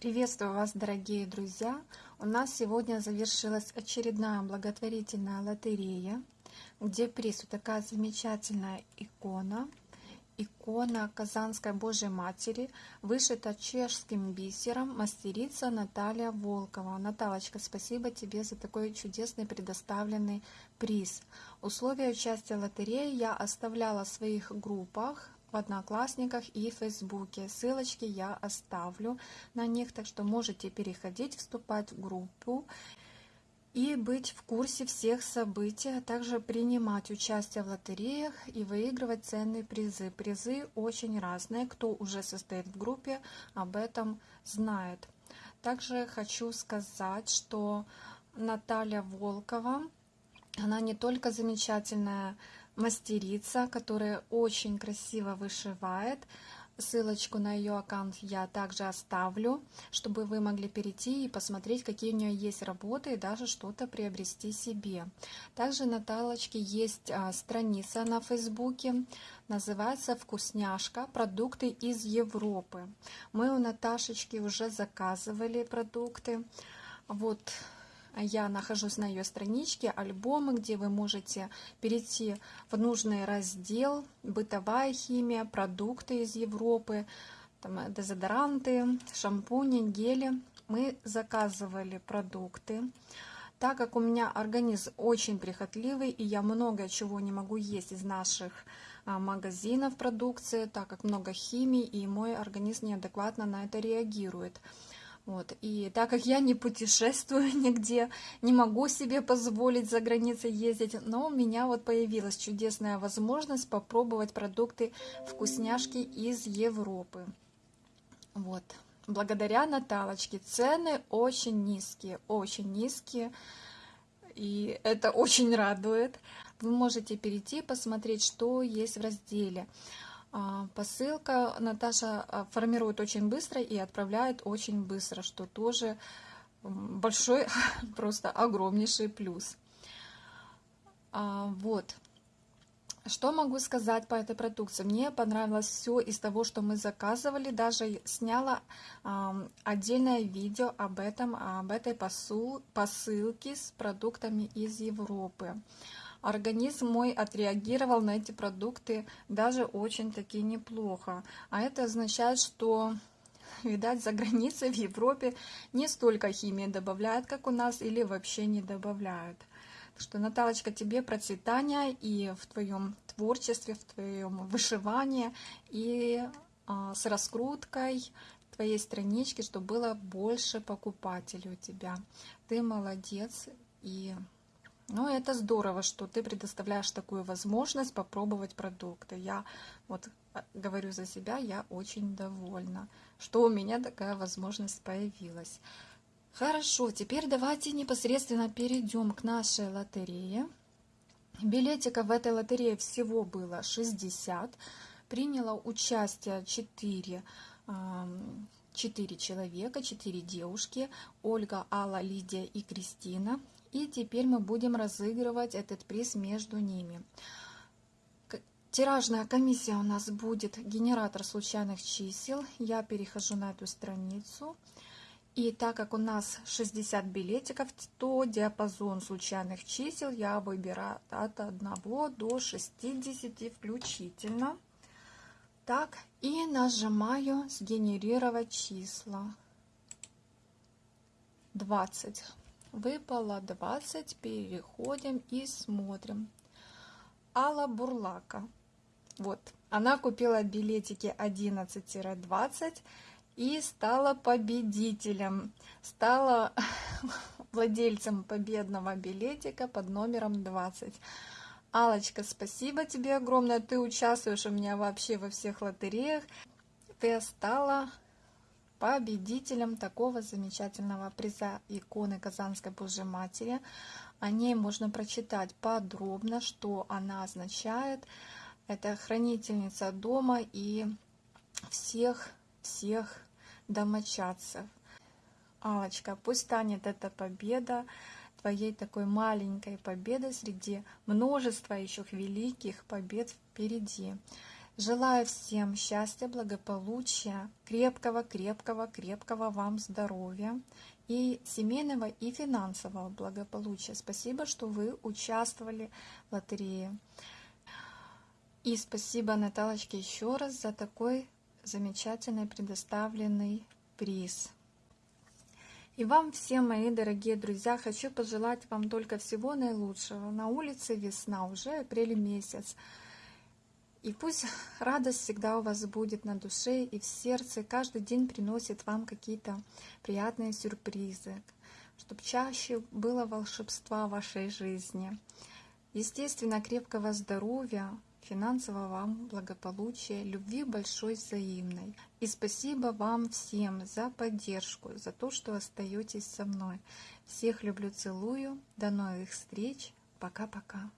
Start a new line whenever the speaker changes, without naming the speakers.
Приветствую вас, дорогие друзья! У нас сегодня завершилась очередная благотворительная лотерея, где приз вот такая замечательная икона. Икона Казанской Божьей Матери, вышита чешским бисером, мастерица Наталья Волкова. Наталочка, спасибо тебе за такой чудесный предоставленный приз. Условия участия в лотерее я оставляла в своих группах в Одноклассниках и Фейсбуке. Ссылочки я оставлю на них, так что можете переходить, вступать в группу и быть в курсе всех событий, а также принимать участие в лотереях и выигрывать ценные призы. Призы очень разные, кто уже состоит в группе, об этом знает. Также хочу сказать, что Наталья Волкова, она не только замечательная мастерица, которая очень красиво вышивает. Ссылочку на ее аккаунт я также оставлю, чтобы вы могли перейти и посмотреть, какие у нее есть работы и даже что-то приобрести себе. Также на Наталочке есть а, страница на Фейсбуке, называется «Вкусняшка. Продукты из Европы». Мы у Наташечки уже заказывали продукты. Вот я нахожусь на ее страничке альбомы, где вы можете перейти в нужный раздел «Бытовая химия», «Продукты из Европы», там, э, дезодоранты, шампуни, гели. Мы заказывали продукты. Так как у меня организм очень прихотливый, и я много чего не могу есть из наших а, магазинов продукции, так как много химии, и мой организм неадекватно на это реагирует. Вот. И так как я не путешествую нигде, не могу себе позволить за границей ездить, но у меня вот появилась чудесная возможность попробовать продукты вкусняшки из Европы. Вот. Благодаря Наталочке цены очень низкие, очень низкие, и это очень радует. Вы можете перейти посмотреть, что есть в разделе. А, посылка Наташа а, формирует очень быстро и отправляет очень быстро, что тоже большой, просто огромнейший плюс. А, вот. Что могу сказать по этой продукции? Мне понравилось все из того, что мы заказывали. Даже сняла отдельное видео об этом, об этой посыл, посылке с продуктами из Европы организм мой отреагировал на эти продукты даже очень-таки неплохо. А это означает, что видать, за границей в Европе не столько химии добавляют, как у нас, или вообще не добавляют. Так что, Наталочка, тебе процветания и в твоем творчестве, в твоем вышивании, и а, с раскруткой твоей странички, чтобы было больше покупателей у тебя. Ты молодец и ну, это здорово, что ты предоставляешь такую возможность попробовать продукты. Я вот а, говорю за себя, я очень довольна, что у меня такая возможность появилась. Хорошо, теперь давайте непосредственно перейдем к нашей лотерее. Билетиков в этой лотерее всего было 60. Приняло участие 4, 4 человека, 4 девушки. Ольга, Алла, Лидия и Кристина. И теперь мы будем разыгрывать этот приз между ними. Тиражная комиссия у нас будет генератор случайных чисел. Я перехожу на эту страницу. И так как у нас 60 билетиков, то диапазон случайных чисел я выбираю от 1 до 60 включительно. Так, и нажимаю «Сгенерировать числа». 20 выпало 20 переходим и смотрим Алла Бурлака вот она купила билетики 11-20 и стала победителем стала владельцем победного билетика под номером 20 Алочка, спасибо тебе огромное. Ты участвуешь у меня вообще во всех лотереях. Ты стала победителем такого замечательного приза иконы Казанской Божьей Матери. О ней можно прочитать подробно, что она означает. Это хранительница дома и всех, всех домочадцев. Алочка, пусть станет эта победа твоей такой маленькой победой среди множества еще великих побед впереди. Желаю всем счастья, благополучия, крепкого, крепкого, крепкого вам здоровья и семейного и финансового благополучия. Спасибо, что вы участвовали в лотерее. И спасибо Наталочке еще раз за такой замечательный предоставленный приз. И вам всем, мои дорогие друзья, хочу пожелать вам только всего наилучшего. На улице весна, уже апрель месяц. И пусть радость всегда у вас будет на душе и в сердце, каждый день приносит вам какие-то приятные сюрпризы, чтобы чаще было волшебства в вашей жизни. Естественно, крепкого здоровья, финансового вам благополучия, любви большой взаимной. И спасибо вам всем за поддержку, за то, что остаетесь со мной. Всех люблю, целую. До новых встреч. Пока-пока.